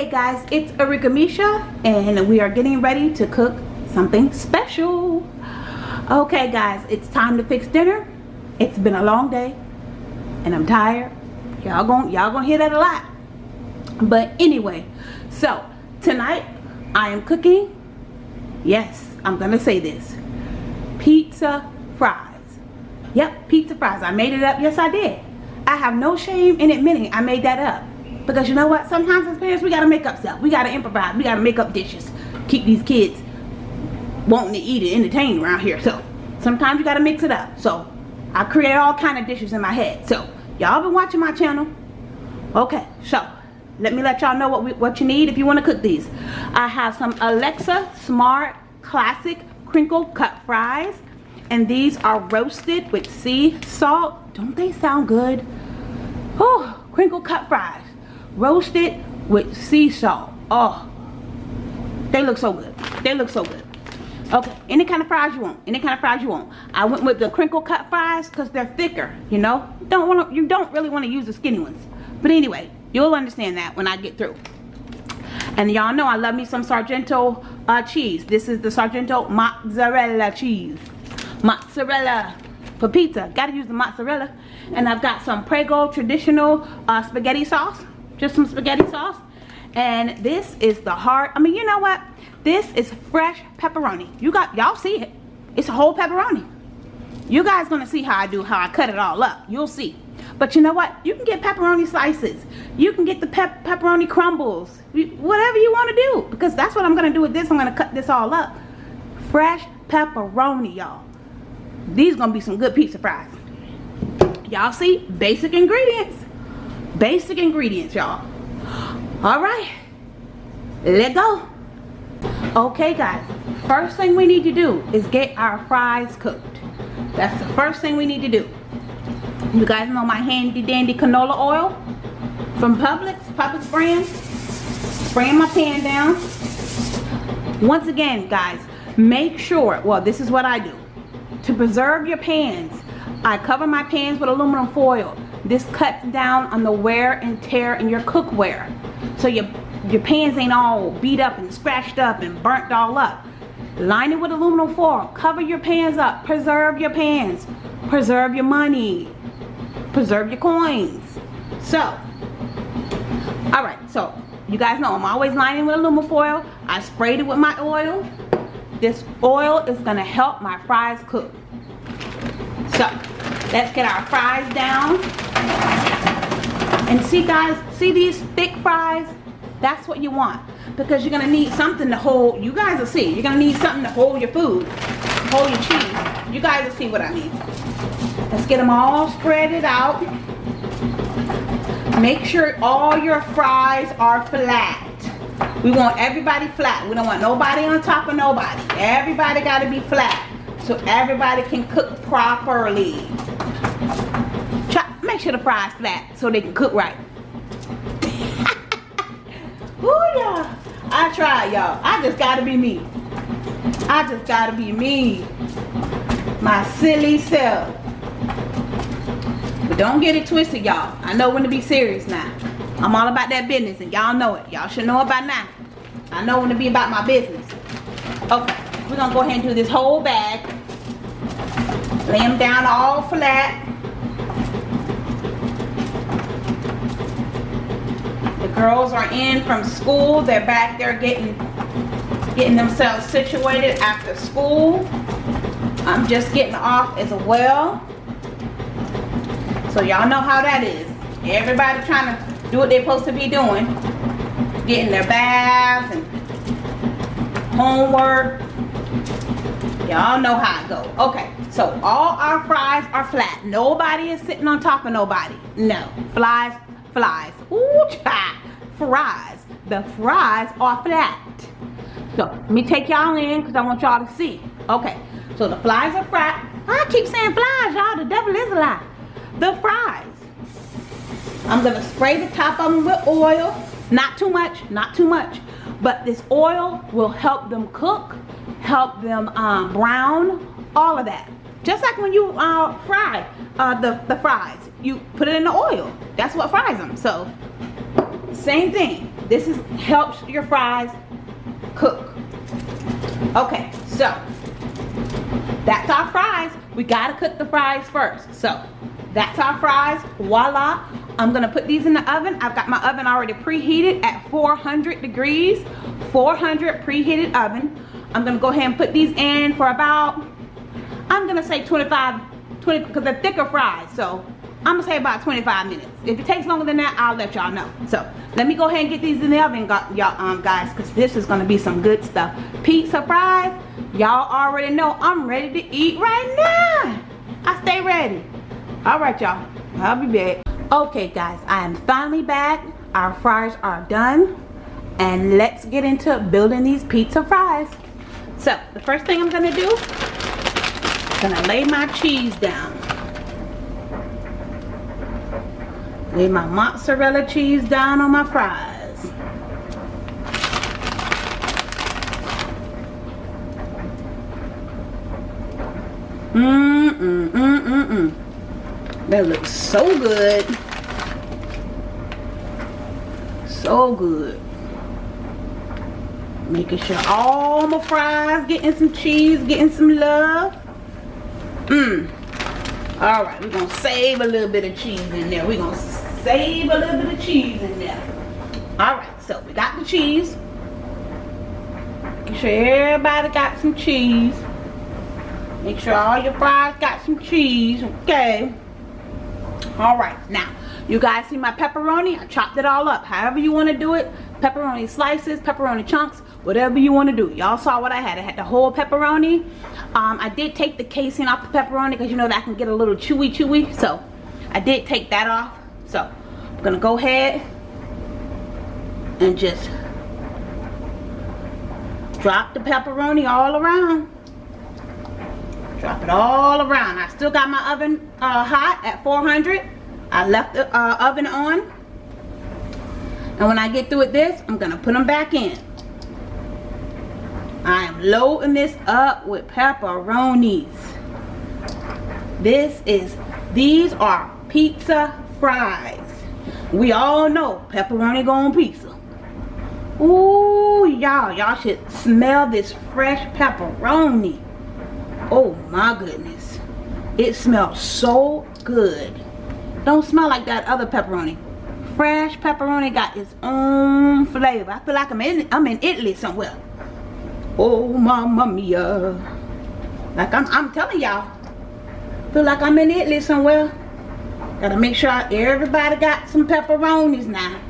guys, it's Arika Misha and we are getting ready to cook something special. Okay guys, it's time to fix dinner. It's been a long day and I'm tired. Y'all gonna y'all gonna hear that a lot. But anyway, so tonight I am cooking. Yes, I'm gonna say this. Pizza fries. Yep, pizza fries. I made it up. Yes, I did. I have no shame in admitting I made that up. Because you know what? Sometimes as parents, we got to make up stuff. We got to improvise. We got to make up dishes. Keep these kids wanting to eat and entertain around here. So sometimes you got to mix it up. So I create all kind of dishes in my head. So y'all been watching my channel. Okay, so let me let y'all know what, we, what you need if you want to cook these. I have some Alexia Smart Classic Crinkle Cut Fries. And these are roasted with sea salt. Don't they sound good? Oh, crinkle cut fries roasted with sea salt. Oh they look so good. They look so good. Okay any kind of fries you want any kind of fries you want. I went with the crinkle cut fries because they're thicker you know? Don't want to you don't really want to use the skinny ones. But anyway you'll understand that when i get through. And y'all know i love me some sargento uh, cheese. This is the sargento mozzarella cheese. Mozzarella. For pizza gotta use the mozzarella. And i've got some prego traditional uh, spaghetti sauce just some spaghetti sauce. And this is the heart i mean you know what? This is fresh pepperoni. You got y'all see it. It's a whole pepperoni. You guys gonna see how i do how i cut it all up. You'll see. But you know what? You can get pepperoni slices. You can get the pep pepperoni crumbles. Whatever you want to do because that's what i'm gonna do with this. I'm gonna cut this all up. Fresh pepperoni y'all. These gonna be some good pizza fries. Y'all see? Basic ingredients basic ingredients y'all. All right let go. Okay guys first thing we need to do is get our fries cooked. That's the first thing we need to do. You guys know my handy dandy canola oil from Publix Publix brand. Spraying my pan down. Once again guys make sure well this is what I do. To preserve your pans I cover my pans with aluminum foil this cuts down on the wear and tear in your cookware. So your, your pans ain't all beat up and scratched up and burnt all up. Line it with aluminum foil. Cover your pans up. Preserve your pans. Preserve your money. Preserve your coins. So, alright, so you guys know I'm always lining with aluminum foil. I sprayed it with my oil. This oil is going to help my fries cook. So, let's get our fries down. And see guys, see these thick fries? That's what you want. Because you're going to need something to hold, you guys will see. You're going to need something to hold your food. Hold your cheese. You guys will see what I mean. Let's get them all spread out. Make sure all your fries are flat. We want everybody flat. We don't want nobody on top of nobody. Everybody got to be flat. So everybody can cook properly make sure the fries flat so they can cook right. I tried, y'all. I just gotta be me. I just gotta be me. My silly self. But don't get it twisted, y'all. I know when to be serious now. I'm all about that business, and y'all know it. Y'all should know it by now. I know when to be about my business. Okay, we're gonna go ahead and do this whole bag. Lay them down all flat. Girls are in from school. They're back there getting getting themselves situated after school. I'm just getting off as well. So y'all know how that is. Everybody trying to do what they're supposed to be doing. Getting their baths and homework. Y'all know how it goes. Okay, so all our fries are flat. Nobody is sitting on top of nobody. No, flies, flies. Ooh, child fries. The fries are flat. So let me take y'all in because I want y'all to see. Okay, so the fries are flat. I keep saying flies, y'all. The devil is a lie. The fries. I'm going to spray the top of them with oil. Not too much, not too much. But this oil will help them cook, help them um, brown, all of that. Just like when you uh, fry uh, the, the fries. You put it in the oil. That's what fries them. So same thing. This is helps your fries cook. Okay so that's our fries. We gotta cook the fries first. So that's our fries. Voila. I'm gonna put these in the oven. I've got my oven already preheated at 400 degrees. 400 preheated oven. I'm gonna go ahead and put these in for about i'm gonna say 25 20 because they're thicker fries. So I'm gonna say about 25 minutes. If it takes longer than that, I'll let y'all know. So let me go ahead and get these in the oven, y'all um, guys, because this is gonna be some good stuff. Pizza fries, y'all already know I'm ready to eat right now. I stay ready. All right, y'all. I'll be back. Okay, guys, I am finally back. Our fries are done. And let's get into building these pizza fries. So, the first thing I'm gonna do, I'm gonna lay my cheese down. Lay my mozzarella cheese down on my fries. Mmm, mmm, mmm, mmm. That looks so good. So good. Making sure all my fries getting some cheese, getting some love. Mmm. All right, we're gonna save a little bit of cheese in there. We're gonna save a little bit of cheese in there. All right, so we got the cheese. Make sure everybody got some cheese. Make sure all your fries got some cheese, okay? All right, now, you guys see my pepperoni? I chopped it all up. However you want to do it. Pepperoni slices, pepperoni chunks, whatever you want to do. Y'all saw what I had. I had the whole pepperoni. Um, I did take the casing off the pepperoni because you know that can get a little chewy chewy. So, I did take that off. So, I'm going to go ahead and just drop the pepperoni all around. Drop it all around. I still got my oven uh, hot at 400. I left the uh, oven on. And when I get through with this, I'm going to put them back in. I am loading this up with pepperonis. This is, these are pizza fries. We all know pepperoni go on pizza. Ooh, y'all, y'all should smell this fresh pepperoni. Oh my goodness. It smells so good. Don't smell like that other pepperoni. Fresh pepperoni got its own flavor. I feel like I'm in I'm in Italy somewhere. Oh mamma mia. Like I'm I'm telling y'all. Feel like I'm in Italy somewhere. Gotta make sure everybody got some pepperonis now.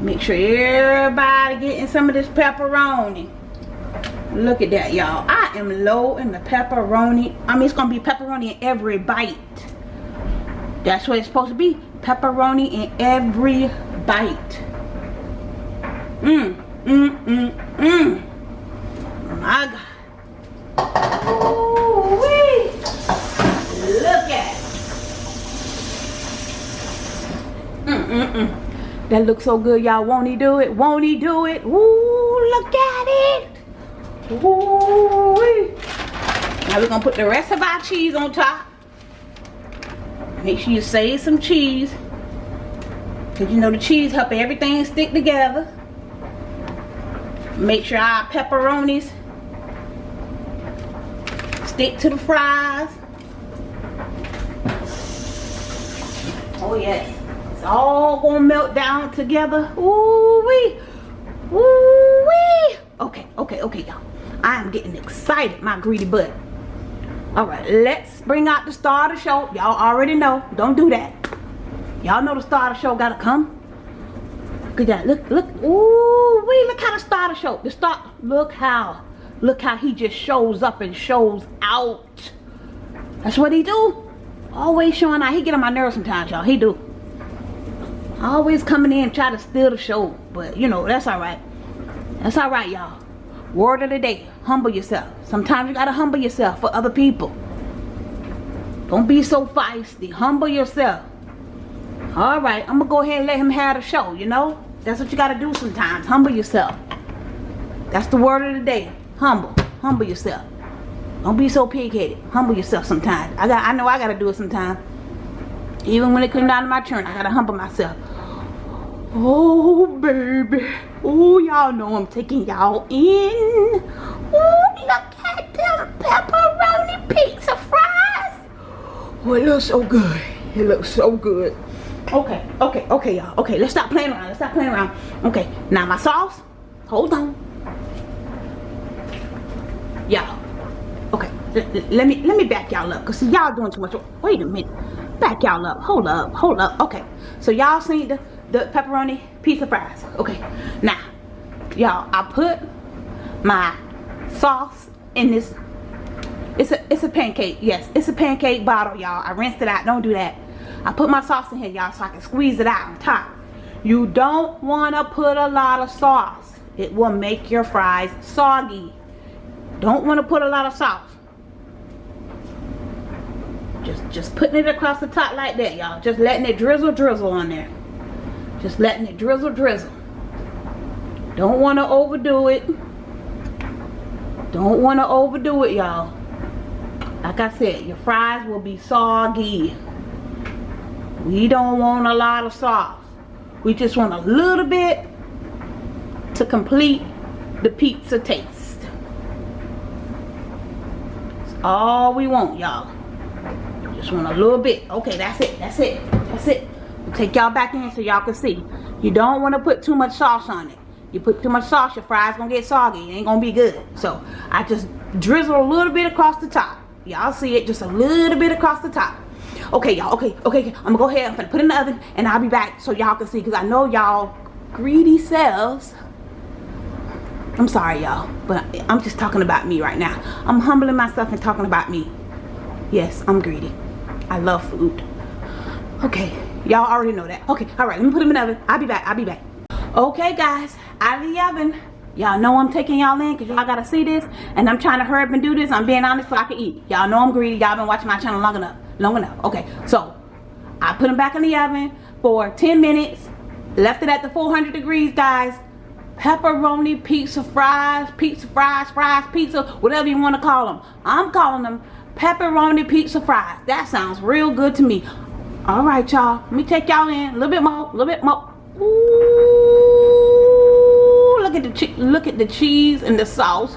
Make sure everybody getting some of this pepperoni. Look at that, y'all. I am low in the pepperoni. I mean, it's to be pepperoni in every bite. That's what it's supposed to be. Pepperoni in every bite. Mmm, mmm, mmm, mmm. My God. Ooh wee. Look at it. Mm, mm, mm. That looks so good, y'all. Won't he do it? Won't he do it? Ooh, look at it. Ooh wee. Now we're to put the rest of our cheese on top. Make sure you save some cheese. Because you know the cheese help everything stick together. Make sure our pepperonis stick to the fries. Oh yes. It's all gonna melt down together. Ooh wee. Ooh wee. Okay, okay, okay, y'all. I am getting excited, my greedy butt. All right, let's bring out the star of the show. Y'all already know. Don't do that. Y'all know the star of the show gotta come. Look at that. Look, look. Ooh, wait, look how the star of the show. The star. Look how. Look how he just shows up and shows out. That's what he do. Always showing out. He get on my nerves sometimes, y'all. He do. Always coming in try to steal the show. But, you know, that's alright. That's alright, y'all. Word of the day humble yourself. Sometimes you gotta humble yourself for other people. Don't be so feisty. Humble yourself. All right i'm gonna go ahead and let him have the show you know? That's what you gotta do sometimes. Humble yourself. That's the word of the day. Humble. Humble yourself. Don't be so pig-headed. Humble yourself sometimes. I got i know i gotta do it sometimes. Even when it comes down to my turn i gotta humble myself Oh, baby. Oh, y'all know I'm taking y'all in. Oh, look at them pepperoni pizza fries. Oh, it looks so good. It looks so good. Okay, okay, okay, y'all. Okay, let's stop playing around. Let's stop playing around. Okay, now my sauce. Hold on. Y'all. Okay, let me let me back y'all up. Cause y'all doing too much. Wait a minute. Back y'all up. Hold up. Hold up. Okay. So y'all seen the the pepperoni pizza fries. Okay. Now, y'all, I put my sauce in this. It's a it's a pancake. Yes, it's a pancake bottle, y'all. I rinsed it out. Don't do that. I put my sauce in here, y'all, so I can squeeze it out on top. You don't want to put a lot of sauce. It will make your fries soggy. Don't want to put a lot of sauce. Just, just putting it across the top like that, y'all. Just letting it drizzle, drizzle on there. Just letting it drizzle, drizzle. Don't want to overdo it. Don't want to overdo it, y'all. Like I said, your fries will be soggy. We don't want a lot of sauce. We just want a little bit to complete the pizza taste. That's all we want, y'all. Just want a little bit. Okay, that's it. That's it. That's it. Take y'all back in so y'all can see. You don't want to put too much sauce on it. You put too much sauce, your fries gonna get soggy. It ain't gonna be good. So I just drizzle a little bit across the top. Y'all see it, just a little bit across the top. Okay y'all. Okay okay i'm gonna go ahead. I'm gonna put it in the oven and i'll be back so y'all can see because i know y'all greedy selves. I'm sorry y'all but i'm just talking about me right now. I'm humbling myself and talking about me. Yes i'm greedy. I love food. Okay y'all already know that. Okay all right let me put them in the oven. I'll be back i'll be back. Okay guys out of the oven. Y'all know i'm taking y'all in because y'all gotta see this and i'm trying to hurry up and do this. I'm being honest so i can eat. Y'all know i'm greedy. Y'all been watching my channel long enough long enough. Okay so i put them back in the oven for 10 minutes left it at the 400 degrees guys. Pepperoni pizza fries pizza fries fries pizza whatever you want to call them i'm calling them pepperoni pizza fries. That sounds real good to me all right y'all let me take y'all in a little bit more a little bit more Ooh, look at the look at the cheese and the sauce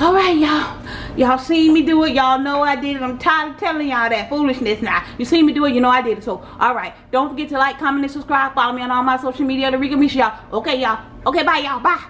all right y'all Y'all seen me do it. Y'all know I did it. I'm tired of telling y'all that foolishness now. You seen me do it. You know I did it. So, alright. Don't forget to like, comment, and subscribe. Follow me on all my social media. Rika Misha, y'all. Okay, y'all. Okay, bye, y'all. Bye.